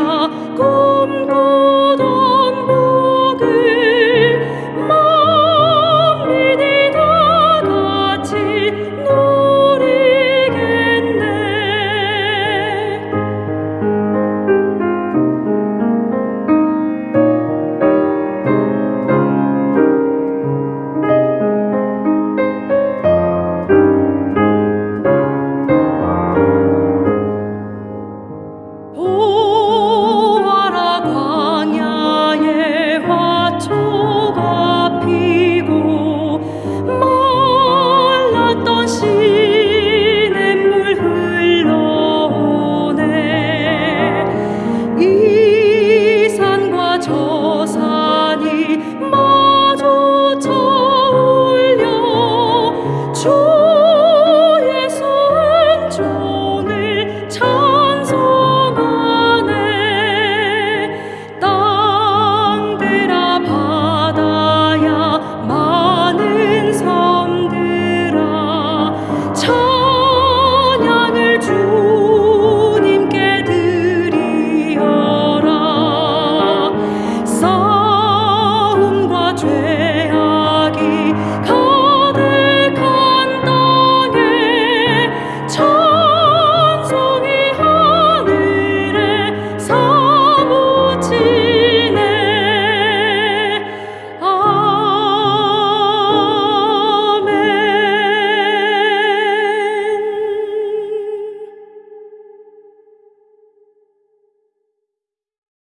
con con